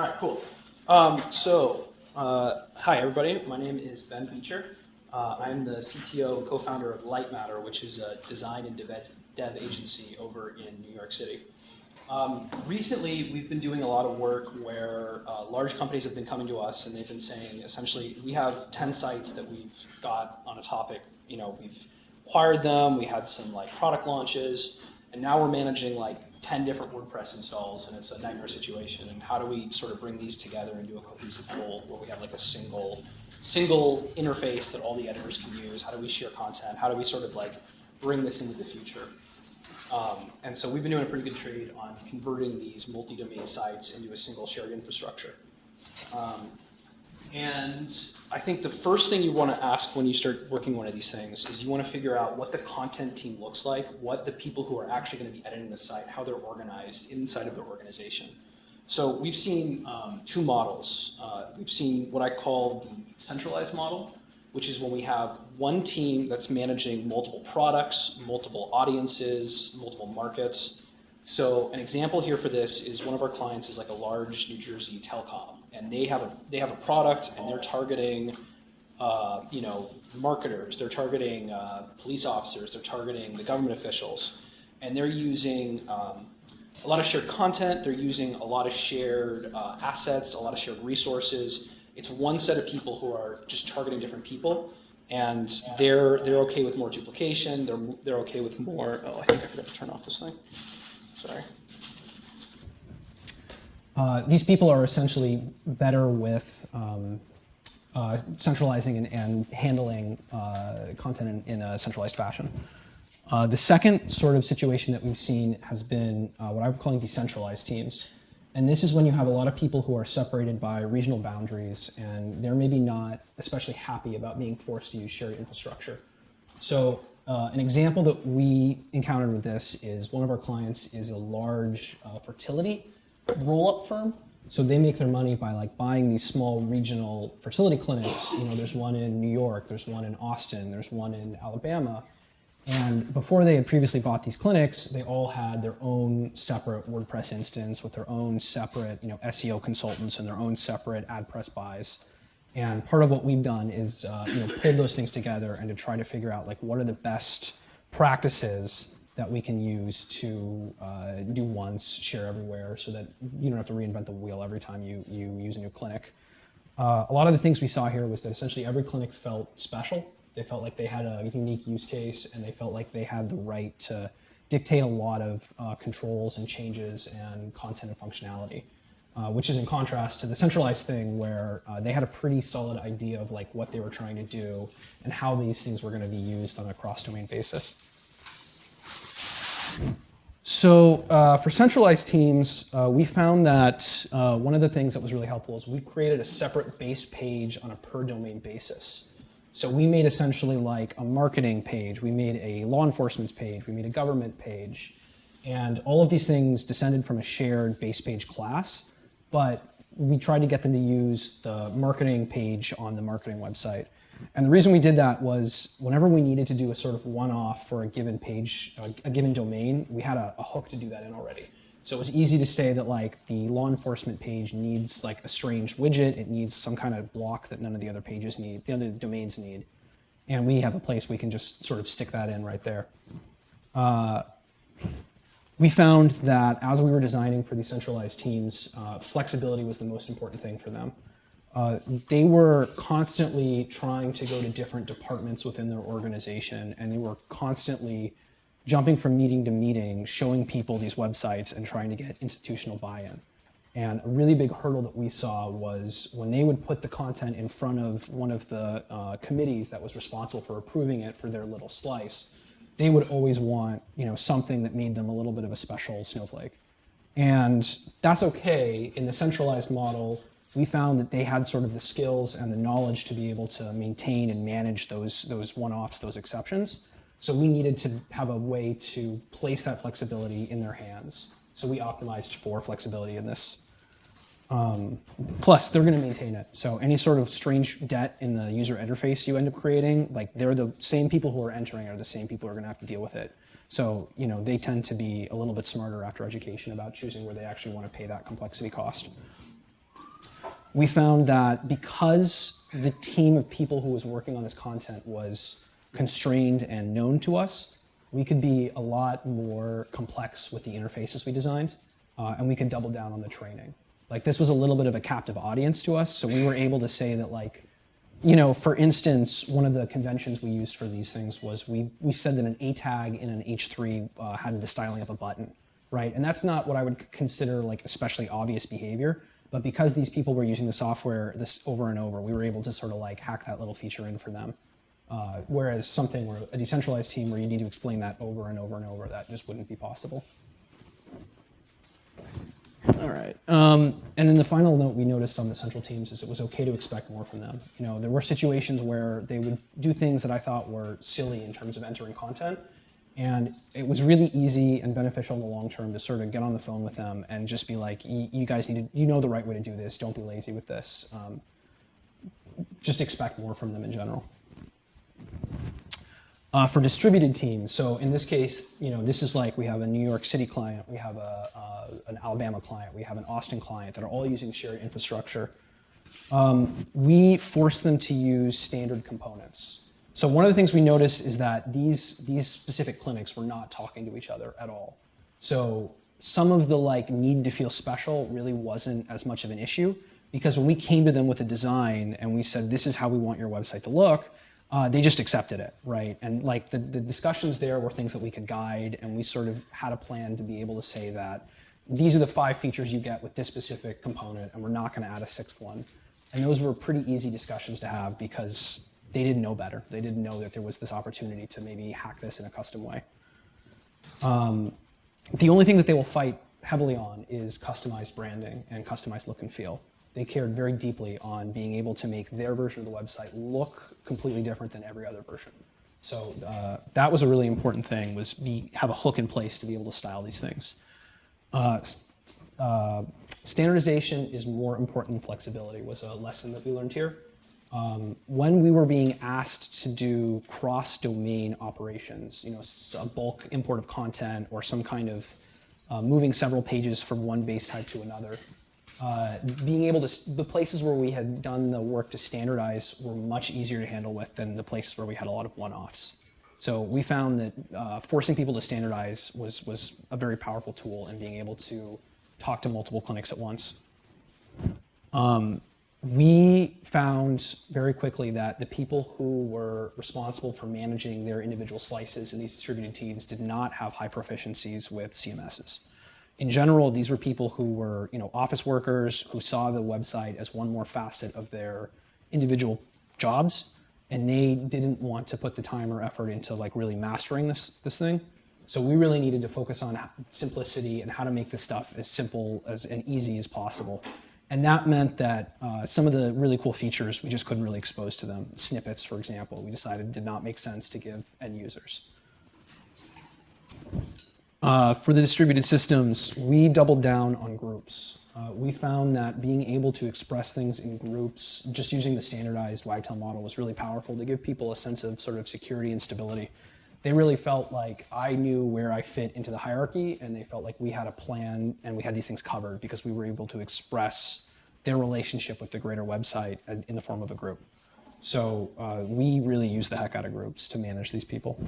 All right, cool. Um, so, uh, hi everybody. My name is Ben Beecher. Uh, I'm the CTO and co-founder of Lightmatter, which is a design and dev, dev agency over in New York City. Um, recently, we've been doing a lot of work where uh, large companies have been coming to us and they've been saying, essentially, we have 10 sites that we've got on a topic. You know, we've acquired them, we had some like product launches, and now we're managing like 10 different WordPress installs and it's a nightmare situation. And how do we sort of bring these together into a cohesive whole where we have like a single, single interface that all the editors can use? How do we share content? How do we sort of like bring this into the future? Um, and so we've been doing a pretty good trade on converting these multi-domain sites into a single shared infrastructure. Um, and I think the first thing you want to ask when you start working one of these things is you want to figure out what the content team looks like, what the people who are actually going to be editing the site, how they're organized inside of the organization. So we've seen um, two models. Uh, we've seen what I call the centralized model, which is when we have one team that's managing multiple products, multiple audiences, multiple markets. So an example here for this is one of our clients is like a large New Jersey telecom and they have a they have a product and they're targeting uh, you know marketers they're targeting uh, police officers they're targeting the government officials and they're using um, a lot of shared content they're using a lot of shared uh, assets a lot of shared resources. It's one set of people who are just targeting different people and they're they're okay with more duplication they're they're okay with more oh I think I forgot to turn off this thing sorry uh, these people are essentially better with um, uh, centralizing and, and handling uh, content in, in, a centralized fashion. Uh, the second sort of situation that we've seen has been uh, what I'm calling decentralized teams. And this is when you have a lot of people who are separated by regional boundaries and they're maybe not especially happy about being forced to use shared infrastructure. So uh, an example that we encountered with this is one of our clients is a large uh, fertility roll-up firm. So they make their money by like buying these small regional fertility clinics. You know, there's one in New York, there's one in Austin, there's one in Alabama. And before they had previously bought these clinics, they all had their own separate WordPress instance with their own separate, you know, SEO consultants and their own separate AdPress buys. And part of what we've done is, uh, you know, pull those things together and to try to figure out like what are the best practices that we can use to uh, do once, share everywhere, so that you don't have to reinvent the wheel every time you, you use a new clinic. Uh, a lot of the things we saw here was that essentially every clinic felt special. They felt like they had a unique use case and they felt like they had the right to dictate a lot of uh, controls and changes and content and functionality. Uh, which is in contrast to the centralized thing where uh, they had a pretty solid idea of like what they were trying to do and how these things were going to be used on a cross-domain basis. So uh, for centralized teams, uh, we found that uh, one of the things that was really helpful is we created a separate base page on a per domain basis. So we made essentially like a marketing page, we made a law enforcement page, we made a government page, and all of these things descended from a shared base page class, but we tried to get them to use the marketing page on the marketing website. And the reason we did that was whenever we needed to do a sort of one-off for a given page, a, given domain, we had a, a, hook to do that in already. So it was easy to say that like the law enforcement page needs like a strange widget, it needs some kind of block that none of the other pages need, the other domains need. And we have a place we can just sort of stick that in right there. Uh, we found that as we were designing for these centralized teams, uh, flexibility was the most important thing for them. Uh, they were constantly trying to go to different departments within their organization, and they were constantly jumping from meeting to meeting, showing people these websites and trying to get institutional buy-in. And a really big hurdle that we saw was when they would put the content in front of one of the uh, committees that was responsible for approving it for their little slice, they would always want you know, something that made them a little bit of a special snowflake. And that's okay in the centralized model we found that they had sort of the skills and the knowledge to be able to maintain and manage those, those one-offs, those exceptions. So we needed to have a way to place that flexibility in their hands. So we optimized for flexibility in this. Um, plus, they're going to maintain it. So any sort of strange debt in the user interface you end up creating, like they're the same people who are entering are the same people who are going to have to deal with it. So you know they tend to be a little bit smarter after education about choosing where they actually want to pay that complexity cost. We found that because the team of people who was working on this content was constrained and known to us, we could be a lot more complex with the interfaces we designed, uh, and we could double down on the training. Like this was a little bit of a captive audience to us, so we were able to say that like, you know, for instance, one of the conventions we used for these things was we, we said that an A tag in an H3 uh, had the styling of a button, right? And that's not what I would consider like especially obvious behavior, but because these people were using the software this over and over, we were able to sort of like hack that little feature in for them. Uh, whereas something where a decentralized team where you need to explain that over and over and over, that just wouldn't be possible. All right. Um, and then the final note we noticed on the central teams is it was okay to expect more from them. You know, there were situations where they would do things that I thought were silly in terms of entering content, and it was really easy and beneficial in the long term to sort of get on the phone with them and just be like, you guys need to, you know the right way to do this. Don't be lazy with this. Um, just expect more from them in general. Uh, for distributed teams, so in this case, you know, this is like we have a New York City client, we have a, uh, an Alabama client, we have an Austin client that are all using shared infrastructure. Um, we force them to use standard components. So one of the things we noticed is that these, these specific clinics were not talking to each other at all. So some of the like need to feel special really wasn't as much of an issue because when we came to them with a design and we said, this is how we want your website to look, uh, they just accepted it, right? And like the, the discussions there were things that we could guide, and we sort of had a plan to be able to say that these are the five features you get with this specific component, and we're not going to add a sixth one. And those were pretty easy discussions to have because they didn't know better. They didn't know that there was this opportunity to maybe hack this in a custom way. Um, the only thing that they will fight heavily on is customized branding and customized look and feel they cared very deeply on being able to make their version of the website look completely different than every other version. So uh, that was a really important thing, was be, have a hook in place to be able to style these things. Uh, uh, standardization is more important than flexibility was a lesson that we learned here. Um, when we were being asked to do cross-domain operations, you know, a bulk import of content or some kind of uh, moving several pages from one base type to another, uh, being able to, the places where we had done the work to standardize were much easier to handle with than the places where we had a lot of one-offs. So we found that uh, forcing people to standardize was, was a very powerful tool in being able to talk to multiple clinics at once. Um, we found very quickly that the people who were responsible for managing their individual slices in these distributed teams did not have high proficiencies with CMSs in general, these were people who were, you know, office workers who saw the website as one more facet of their individual jobs, and they didn't want to put the time or effort into like really mastering this this thing. So we really needed to focus on simplicity and how to make this stuff as simple as and easy as possible. And that meant that uh, some of the really cool features we just couldn't really expose to them. Snippets, for example, we decided did not make sense to give end users. Uh, for the distributed systems, we doubled down on groups. Uh, we found that being able to express things in groups, just using the standardized Wagtail model was really powerful to give people a sense of sort of security and stability. They really felt like I knew where I fit into the hierarchy and they felt like we had a plan and we had these things covered because we were able to express their relationship with the greater website in the form of a group. So uh, we really use the heck out of groups to manage these people.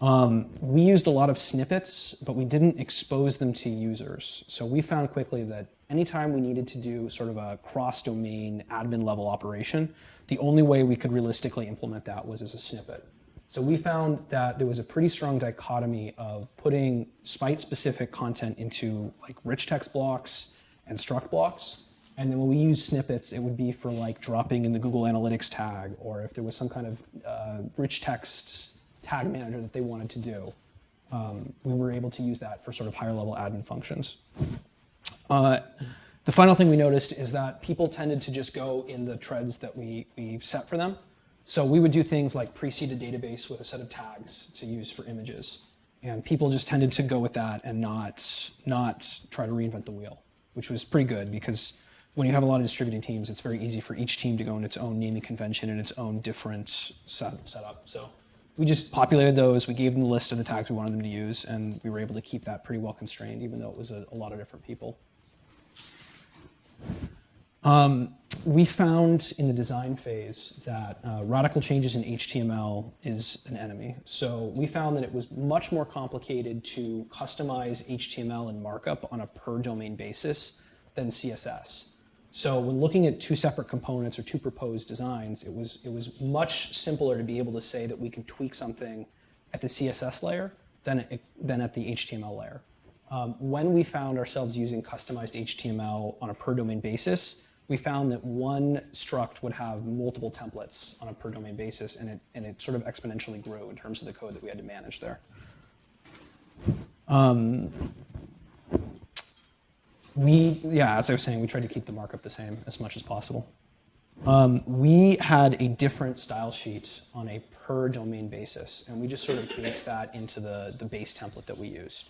Um, we used a lot of snippets, but we didn't expose them to users. So we found quickly that anytime we needed to do sort of a cross-domain admin level operation, the only way we could realistically implement that was as a snippet. So we found that there was a pretty strong dichotomy of putting site-specific content into like rich text blocks and struct blocks. And then when we use snippets, it would be for like dropping in the Google Analytics tag, or if there was some kind of uh, rich text tag manager that they wanted to do. Um, we were able to use that for sort of higher level admin functions. Uh, the final thing we noticed is that people tended to just go in the treads that we, we set for them. So we would do things like precede a database with a set of tags to use for images. And people just tended to go with that and not, not try to reinvent the wheel, which was pretty good because when you have a lot of distributed teams, it's very easy for each team to go in its own naming convention and its own different set, setup. So we just populated those, we gave them the list of the tags we wanted them to use, and we were able to keep that pretty well constrained, even though it was a, a lot of different people. Um, we found in the design phase that uh, radical changes in HTML is an enemy. So we found that it was much more complicated to customize HTML and markup on a per domain basis than CSS. So when looking at two separate components or two proposed designs, it was, it was much simpler to be able to say that we can tweak something at the CSS layer than, it, than at the HTML layer. Um, when we found ourselves using customized HTML on a per domain basis, we found that one struct would have multiple templates on a per domain basis, and it, and it sort of exponentially grew in terms of the code that we had to manage there. Um, we, yeah, as I was saying, we tried to keep the markup the same as much as possible. Um, we had a different style sheet on a per domain basis, and we just sort of baked that into the, the base template that we used.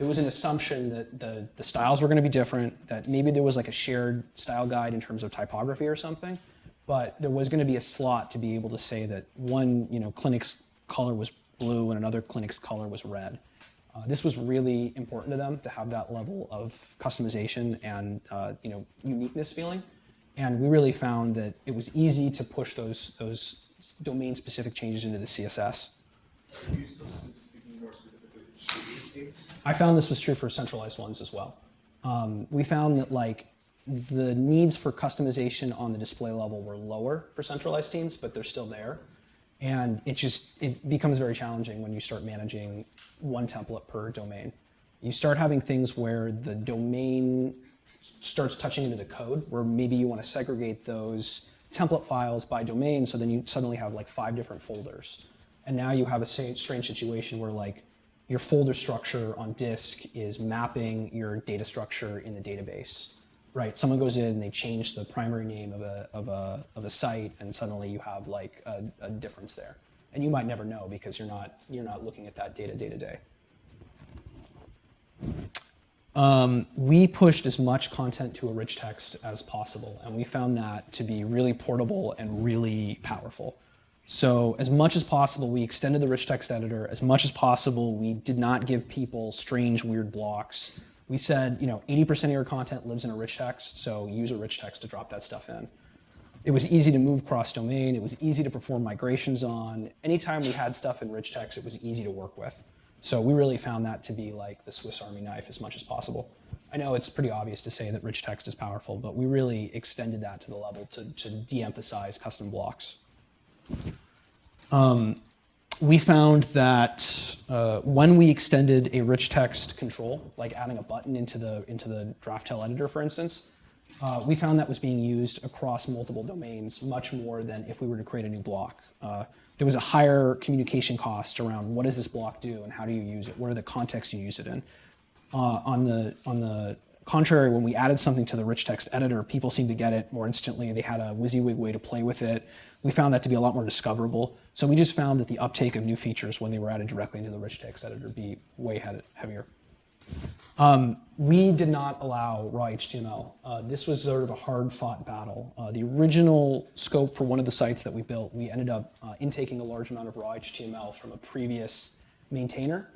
There was an assumption that the, the styles were going to be different, that maybe there was like a shared style guide in terms of typography or something, but there was going to be a slot to be able to say that one you know, clinic's color was blue and another clinic's color was red. Uh, this was really important to them to have that level of customization and uh, you know uniqueness feeling, and we really found that it was easy to push those those domain-specific changes into the CSS. Are you supposed to be speaking more specifically to distributed teams? I found this was true for centralized ones as well. Um, we found that like the needs for customization on the display level were lower for centralized teams, but they're still there. And it just it becomes very challenging when you start managing one template per domain. You start having things where the domain starts touching into the code, where maybe you want to segregate those template files by domain, so then you suddenly have like five different folders. And now you have a strange situation where like your folder structure on disk is mapping your data structure in the database right? Someone goes in and they change the primary name of a, of a, of a site, and suddenly you have like a, a difference there. And you might never know because you're not, you're not looking at that data day to day. Um, we pushed as much content to a rich text as possible, and we found that to be really portable and really powerful. So as much as possible, we extended the rich text editor. As much as possible, we did not give people strange, weird blocks. We said, you know, 80% of your content lives in a rich text, so use a rich text to drop that stuff in. It was easy to move cross-domain. It was easy to perform migrations on. Anytime we had stuff in rich text, it was easy to work with. So we really found that to be like the Swiss Army knife as much as possible. I know it's pretty obvious to say that rich text is powerful, but we really extended that to the level to, to de-emphasize custom blocks. Um, we found that uh, when we extended a rich text control, like adding a button into the, into the Draftail editor, for instance, uh, we found that was being used across multiple domains much more than if we were to create a new block. Uh, there was a higher communication cost around what does this block do and how do you use it? What are the contexts you use it in? Uh, on the on the contrary, when we added something to the rich text editor, people seemed to get it more instantly. They had a WYSIWYG way to play with it. We found that to be a lot more discoverable. So we just found that the uptake of new features when they were added directly into the rich text editor be way heavier. Um, we did not allow raw HTML. Uh, this was sort of a hard-fought battle. Uh, the original scope for one of the sites that we built, we ended up uh, intaking a large amount of raw HTML from a previous maintainer,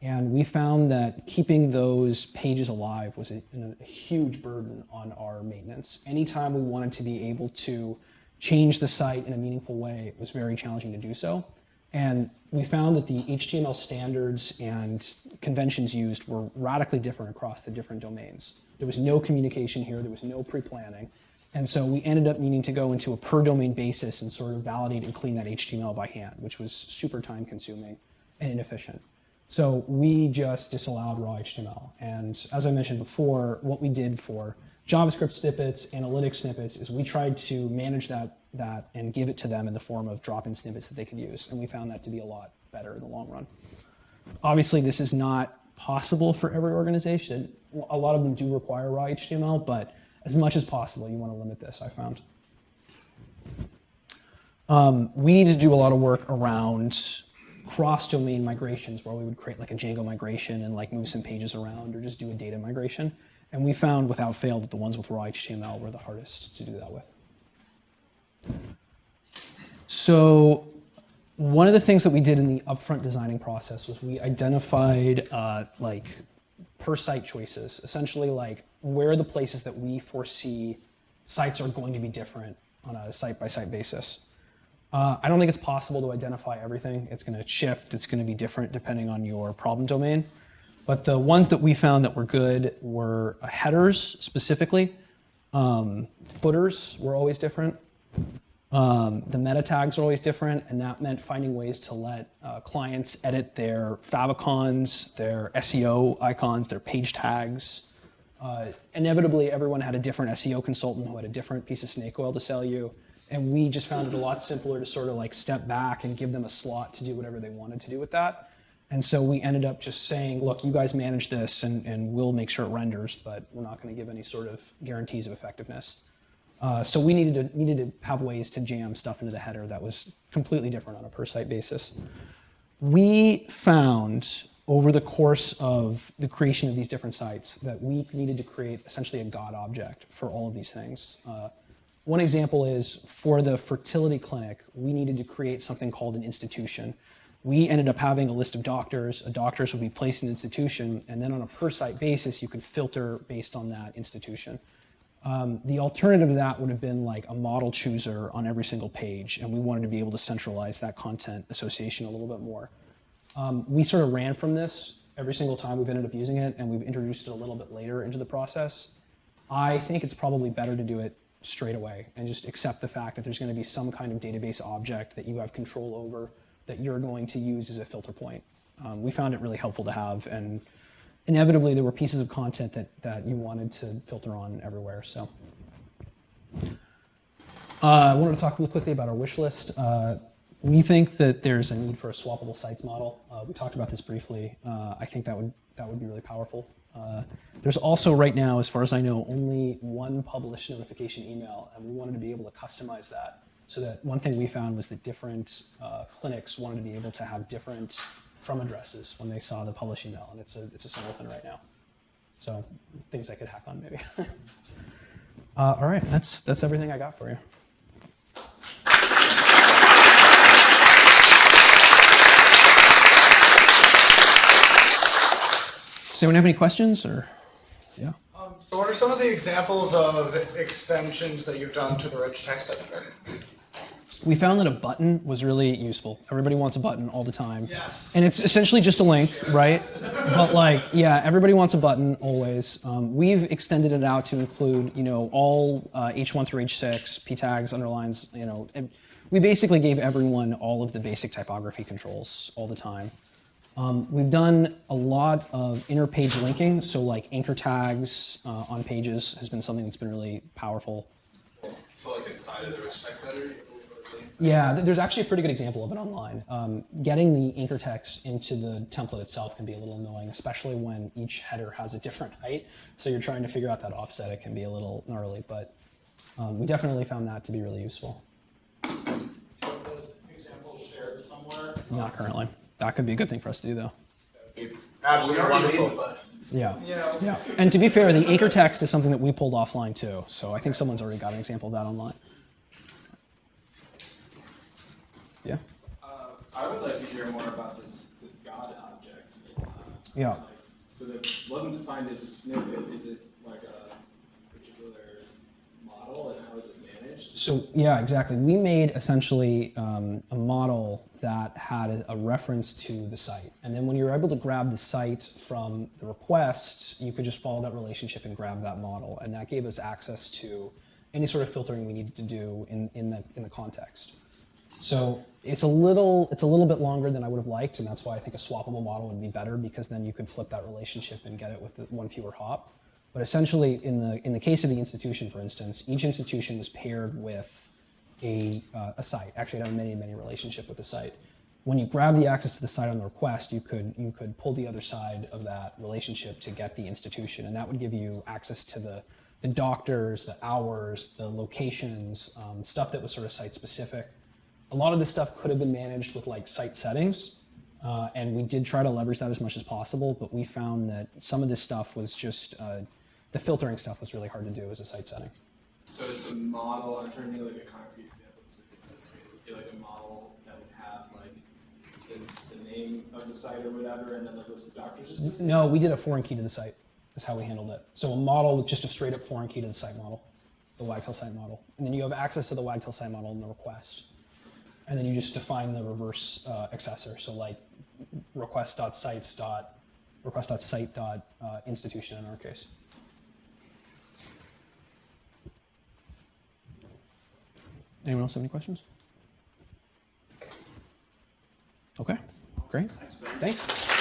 and we found that keeping those pages alive was a, a huge burden on our maintenance. Anytime we wanted to be able to change the site in a meaningful way, it was very challenging to do so. And we found that the HTML standards and conventions used were radically different across the different domains. There was no communication here, there was no pre-planning. And so we ended up needing to go into a per domain basis and sort of validate and clean that HTML by hand, which was super time consuming and inefficient. So we just disallowed raw HTML. And as I mentioned before, what we did for JavaScript snippets, analytic snippets, is we tried to manage that, that and give it to them in the form of drop-in snippets that they could use. And we found that to be a lot better in the long run. Obviously, this is not possible for every organization. A lot of them do require raw HTML, but as much as possible, you want to limit this, I found. Um, we need to do a lot of work around cross-domain migrations where we would create like a Django migration and like move some pages around or just do a data migration. And we found without fail that the ones with raw HTML were the hardest to do that with. So one of the things that we did in the upfront designing process was we identified uh, like per site choices, essentially like where are the places that we foresee sites are going to be different on a site-by-site basis. Uh, I don't think it's possible to identify everything. It's going to shift. It's going to be different depending on your problem domain. But the ones that we found that were good were headers specifically. Um, footers were always different. Um, the meta tags are always different, and that meant finding ways to let uh, clients edit their favicons, their SEO icons, their page tags. Uh, inevitably, everyone had a different SEO consultant who had a different piece of snake oil to sell you, and we just found it a lot simpler to sort of like step back and give them a slot to do whatever they wanted to do with that. And so we ended up just saying, look, you guys manage this, and, and we'll make sure it renders, but we're not going to give any sort of guarantees of effectiveness. Uh, so we needed to, needed to have ways to jam stuff into the header that was completely different on a per site basis. We found over the course of the creation of these different sites that we needed to create essentially a God object for all of these things. Uh, one example is for the fertility clinic, we needed to create something called an institution. We ended up having a list of doctors. A doctors would be placed in an institution, and then on a per site basis, you could filter based on that institution. Um, the alternative to that would have been like a model chooser on every single page, and we wanted to be able to centralize that content association a little bit more. Um, we sort of ran from this every single time we've ended up using it, and we've introduced it a little bit later into the process. I think it's probably better to do it straight away and just accept the fact that there's going to be some kind of database object that you have control over that you're going to use as a filter point. Um, we found it really helpful to have, and inevitably there were pieces of content that, that you wanted to filter on everywhere. So uh, I wanted to talk really quickly about our wish list. Uh, we think that there's a need for a swappable sites model. Uh, we talked about this briefly. Uh, I think that would that would be really powerful. Uh, there's also right now, as far as I know, only one published notification email, and we wanted to be able to customize that. So that one thing we found was that different uh, clinics wanted to be able to have different from addresses when they saw the publish email, and it's a it's a singleton right now. So things I could hack on maybe. uh, all right, that's that's everything I got for you. Does anyone have any questions or? Yeah. Um, So what are some of the examples of extensions that you've done to the rich text editor? We found that a button was really useful. Everybody wants a button all the time. Yes. And it's essentially just a link, right? But like, yeah, everybody wants a button always. Um, we've extended it out to include, you know, all uh, H1 through H6, P tags, underlines, you know. and we basically gave everyone all of the basic typography controls all the time. Um, we've done a lot of inter-page linking, so like anchor tags uh, on pages has been something that's been really powerful. So like inside of the rich text editor? Yeah, there's actually a pretty good example of it online. Um, getting the anchor text into the template itself can be a little annoying, especially when each header has a different height. So you're trying to figure out that offset. It can be a little gnarly, but um, we definitely found that to be really useful. Those examples shared somewhere? Not currently. That could be a good thing for us to do, though. Absolutely wonderful. Yeah. Yeah. Yeah. And to be fair, the anchor text is something that we pulled offline too. So I think someone's already got an example of that online. Yeah. Uh, I would like to hear more about this, this God object. Uh, Yeah. like, So that wasn't defined as a snippet, is it like a particular model and how is it managed? So yeah, exactly. We made essentially um, a model that had a, a reference to the site, and then when you were able to grab the site from the request, you could just follow that relationship and grab that model, and that gave us access to any sort of filtering we needed to do in in the in the context. So it's a little it's a little bit longer than I would have liked, and that's why I think a swappable model would be better because then you could flip that relationship and get it with the one fewer hop. But essentially, in the in the case of the institution, for instance, each institution was paired with a, uh, a site. Actually, it had many many relationship with the site. When you grab the access to the site on the request, you could you could pull the other side of that relationship to get the institution, and that would give you access to the the doctors, the hours, the locations, um, stuff that was sort of site specific. A lot of this stuff could have been managed with like site settings, uh, and we did try to leverage that as much as possible. But we found that some of this stuff was just uh, the filtering stuff was really hard to do as a site setting. So it's a model, I'm trying to think like a concrete example, so it's this, it would be like a model that would have like the, the name of the site or whatever, and then the list of doctors. No, we did a foreign key to the site. Is how we handled it. So a model with just a straight up foreign key to the site model. the wagtail site model. And then you have access to the wagtail site model in the request. And then you just define the reverse uh, accessor. So like request.sites dot request.site dot uh, institution in our case. Anyone else have any questions? Okay, great. Thanks.